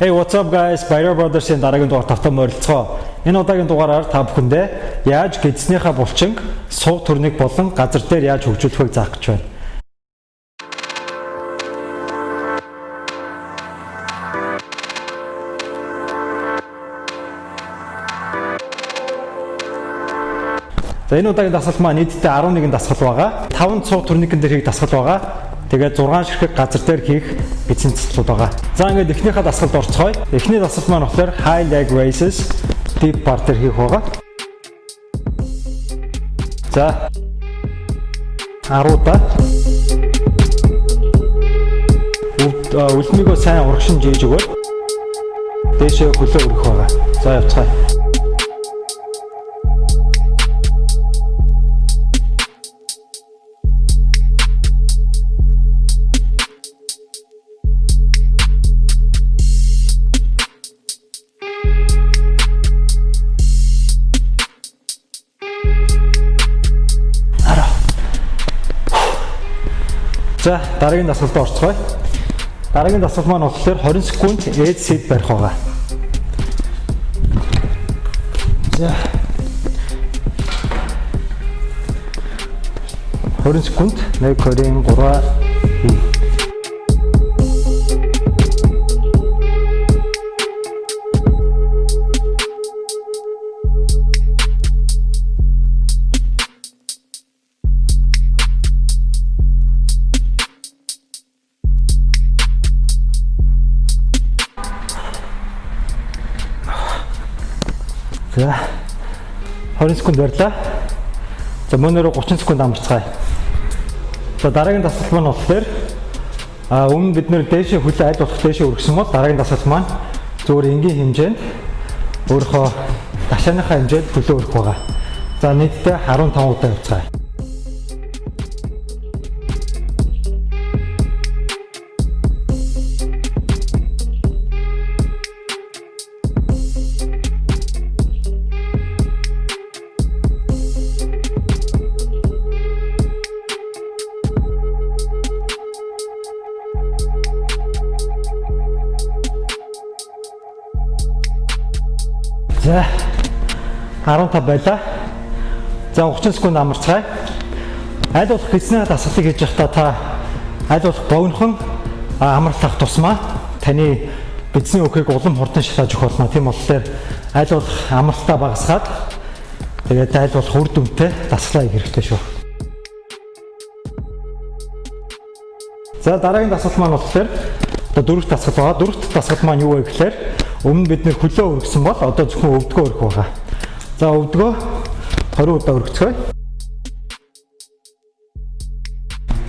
Hey what's up guys? Bayer Brothers-ийн дараагийн дугаар тавтан морилцгоо. Энэ удаагийн дугаараар та бүхэндээ яаж гидснийхаа булчин сууг төрнийг болон газар дээр яаж хөгжүүлэхийг заах гэж байна. За энэ удаагийн дасгал маань нийтдээ 11 дасгал байгаа. 5 цуг турникэн дээр хийх дасгал байгаа. Тэгээд 6 ширхэг газар дээр хийх эцсийн дасгалууд байгаа. За ингээд эхнийхээ дасгалд орцгоё. Эхний дасгал маань болохоор high leg raises deep bar дээр хийх байгаа. За 10 удаа үлмигөө сайн урагшин жийж өгөөд дээшээ хөлөө өргөх байгаа. За явцгаая. За дараагийн дасгалд орцгоё. Дараагийн дасгал маань болохоор 20 секунд эд сет барих байгаа. За 20 секунд 1 2 3 20 секунд барьлаа. За мөнөөрөө 30 секунд амарцгаая. За дараагийн дасгал маань болохоор а өмнө бид нэр дээшээ хөлөө аль болох дээшээ өргөсөн бол дараагийн дасгал маань зөвхөн энгийн хэмжээнд өөрийнхөө ташааныхаа хэмжээнд хөлөө өргөх байгаа. За нийтдээ 15 удаа явцгаая. За 15 байлаа. За 30 секунд амарцгаая. Аль болох хэснээ дасгалыг хийж явахдаа та аль болох богинохон амарлах тусмаа таны бидсний өөхийг улам хурдан шатааж өгөх болно. Тийм болохоор аль болох амралтаа багасгаад тэгээд аль болох үр дүнтэй дасгалаа хийх хэрэгтэй шүү. За дараагийн дасгал маань болохоор одоо дөрөвт дасгал байгаа. Дөрөвт дасгал маань юу вэ гэхээр Өмнө бид нэр хөлөө өргөсөн бол одоо зөвхөн өвдгөө өргөх байгаа. За өвдгөө 20 удаа өргөцгөө.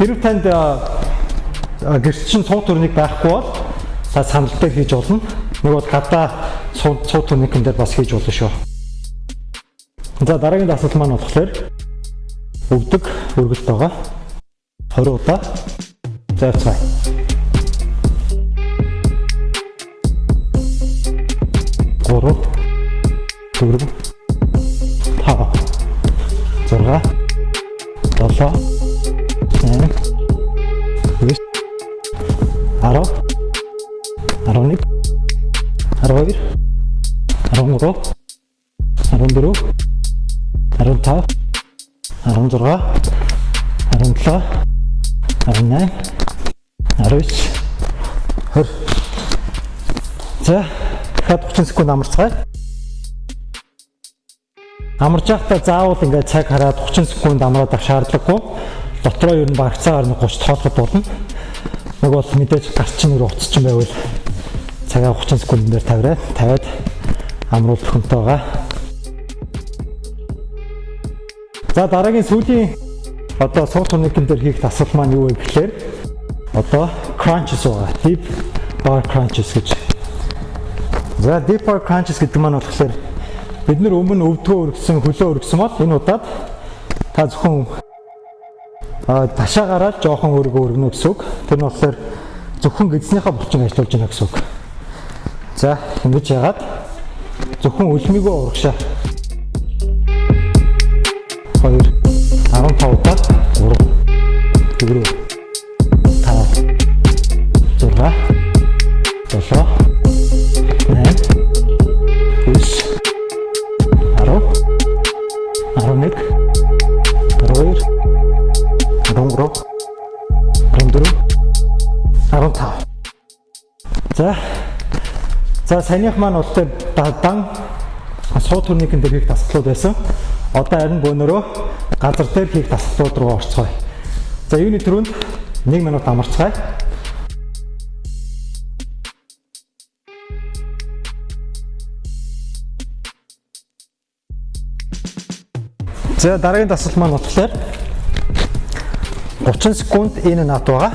Хэрв танд гэрч чинь цуу төрнийг байхгүй бол та санал дээр хийж болно. Бол гадаа цуу төрникэн дээр бас хийж болно шүү. За дараагийн дасгал маань болохоор өвдөг өргөлт байгаа. 20 удаа. За явцгаая. 16 17 18 19 20 За дахиад 30 секунд амарцгаая. Амарч явахдаа заавал ингээд цаг хараад 30 секунд амраад авах шаардлагагүй. Дотроо ер нь багцаагаар нэг 30 тоолоход болно. Нэг бол мэдээж гарчин руу уцчин байвал цагаа 30 секунд дээр тавираа тавиад амруул төхөнтэй байгаа. За дараагийн сүүлийн одоо суур турникэн дээр хийх дасгал маань юу вэ гэхээр одоо crunches байгаа. Deep bar crunches гэж За deeper crunches гэдэг маань болохоор бид нар өмнө өвдгөө өргөсөн, хөлөө өргөсөн бол энэ удаад та зөвхөн ташаа гараад жоохон өргөө өргөнө гэсэн үг. Тэр нь болохоор зөвхөн гэдснийхаа булчин ажиллуулж байна гэсэн үг. За ингэж яагаад зөвхөн үлмигөө урагшаа тухайн удаа 3 4 5 6 7 За. За санийх маань бол дан суу төрнийхэн дээр хийх дасгалууд байсан. Одоо харин бөөнөрөө газар дээр хийх дасгалууд руу орцгоё. За юуны түрүүнд 1 минут амарцгаая. За дараагийн дасгал маань болохоор 30 секунд энэ нат байгаа.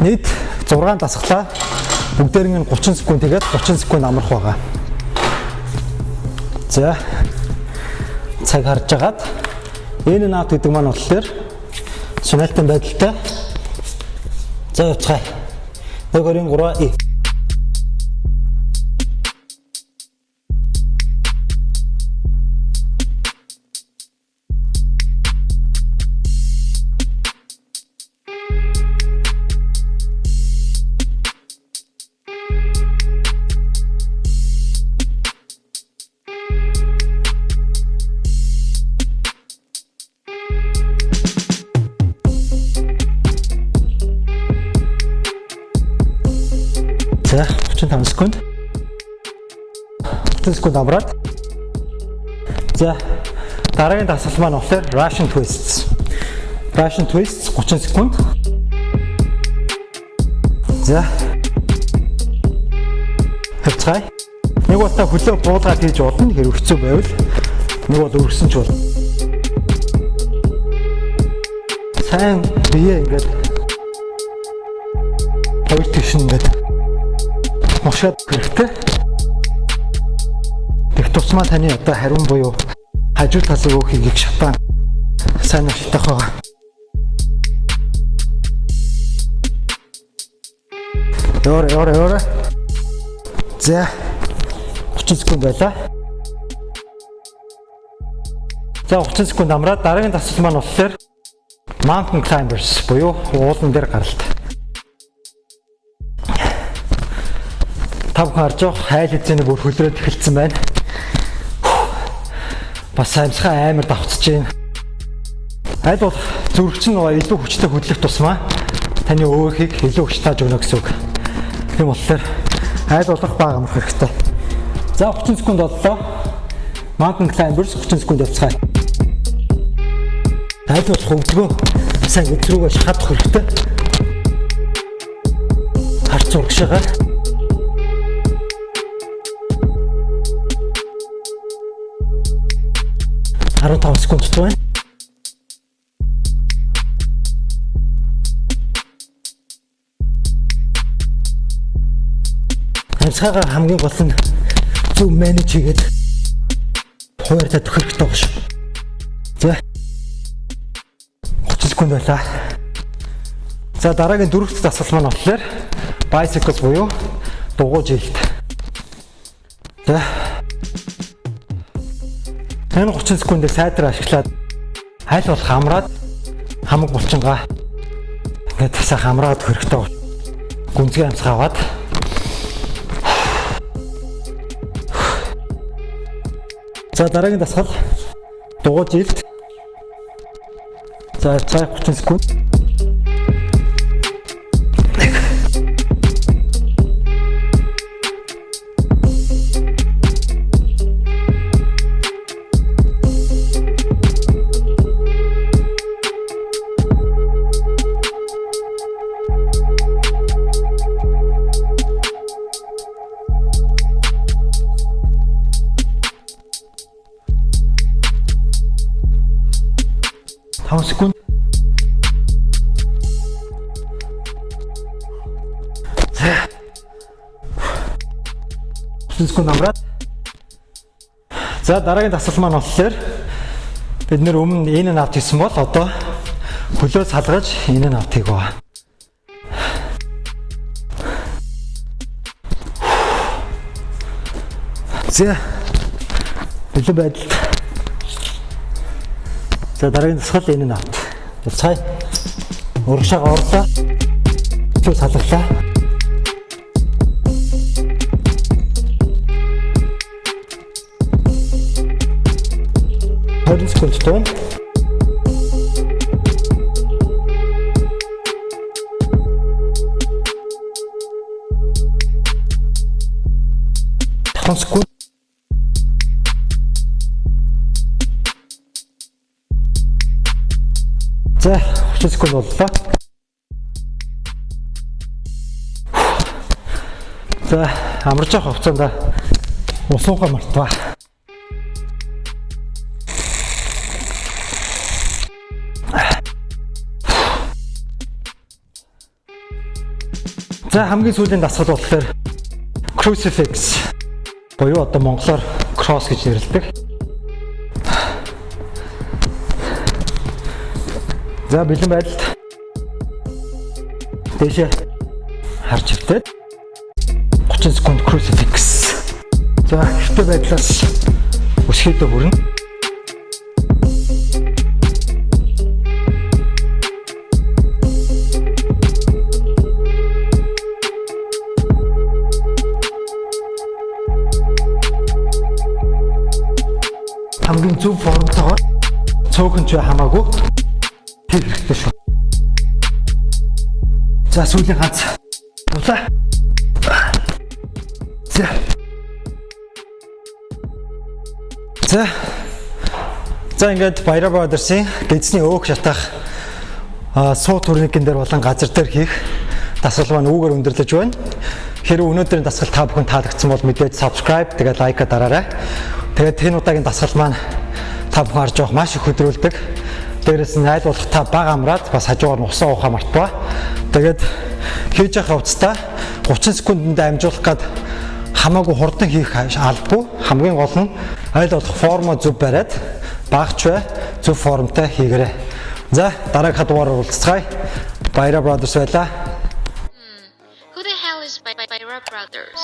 Нийт 6 дасгалаа бүгдээр нь 30 секунд тэгээд 30 секунд амрах байгаа. За цаг харж агаад энэ нат гэдэг маань болохоор Сүнэлтэн байдалтай. За явцгаая. 1 2 3 и 35 секунд. 30 секунд амраад. За дараагийн дасгал маань болохоор Russian twists. Russian twists 30 секунд. За. Хэвцгаая. Нэг та хөлөө буулгаад хийж болно хэрэг хэцүү байвал нэг бол өргөсөн ч болно. Сайн бие ингээд хоёр тийш ингээд мушаад хэрэгтэй. Тэг тусмаа таны одоо хариун буюу хажуу талын өөхийг шатаан сайн шатах байгаа. Ёр ёр ёр. За 30 секунд байлаа. За 30 секунд амраад дараагийн дасгал маань болохоор Mountain Climbers буюу уулан дээр гаралт. Тав харж явах хайл хэзээний бүр хөлрөөд эхэлсэн байна. Бас амьсгаа амар давцж байна. Аль бол зүрхч нь илүү хүчтэй хөдлөх тусмаа таны өөхийг илүү хүч тааж өгнө гэсэн үг. Тийм болохоор аль болох бага амрах хэрэгтэй. За 30 секунд боллоо. Mountain climbers 30 секунд явцгаая. Аль болох хөвдгөө сайн өдрөөгөө шахадах хэрэгтэй. Харц урагшаагаар 15 секунд байна. Амьсгаагаа хамгийн гол нь зөв менеж хийгээд хууртаа төхөх хэрэгтэй байна шүү. За. 30 секунд байлаа. За дараагийн дөрөвт дасгал маань болохоор bicycle буюу дугуй жилт. За Энэ 30 секундыг сайдраа ашиглаад аль болох амраад хамаг булчингаа ингээд тасаа хамраад хөрөхтэй гүнзгий амсгаа аваад За дараагийн дасгал дугуй жилт. За цаа 30 секунд. Секунд. секунд амраад. За дараагийн дасгал маань болохоор бид нэр өмнө энэ нь авт хийсэн бол одоо хөлөө салгаж энэ нь авт хийх ба. За. Хөлөө байдалд За дараагийн тасгал энэ нь авт. Цай. Урагшаага орлоо. Чүү салглаа. Хорин секунд тань. 10 секунд. За 30 секунд боллоо. За амарч явах хугацаанд усуугаа мартваа. За хамгийн сүүлийн дасгал болохоор crucifix буюу одоо монголоор cross гэж нэрлэдэг. За бэлэн байдалд дэшээ харж хөвтөд 30 секунд crucifix. За хэвтэй байдлаас өсгөөдөө хүрнэ. хамгийн зөв формтойгоор цөөхөн ч хамаагүй хийх хэрэгтэй шүү. За сүүлийн ганц. Улаа. За. За. За ингээд Баяра Brothers-ийн гэзний өөх шатах суу турникэн дээр болон газар дээр хийх дасгал маань үүгээр өндөрлөж байна. Хэрвээ өнөөдрийн дасгал та бүхэн таалагдсан бол мэдээж subscribe тэгээд лайка дараарай. Тэгээд энэ удаагийн дасгал маань та бүхэн харж явах маш их хөдрүүлдэг. Дээрээс нь айл болох та баг амраад бас хажуугаар нь усаа уухаа мартваа. Тэгээд хийж явах хувцастаа 30 секундэд амжуулах гад хамаагүй хурдан хийх албагүй. Хамгийн гол нь айл болох формо зөв бариад багч бай зөв формтой хийгээрэй. За дараагийнхаа дугаараар уулзцгаая. Баяра Brothers байлаа. Who the hell is Byra Brothers?